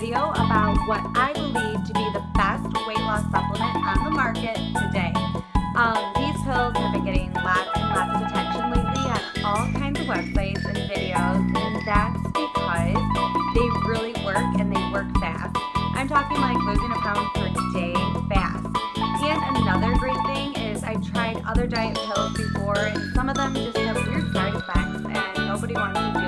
video about what I believe to be the best weight loss supplement on the market today. Um, these pills have been getting lots and lots of attention lately on all kinds of websites and videos, and that's because they really work and they work fast. I'm talking like losing a pound per day fast. And another great thing is I've tried other diet pills before, and some of them just have weird side effects, and nobody wants to do.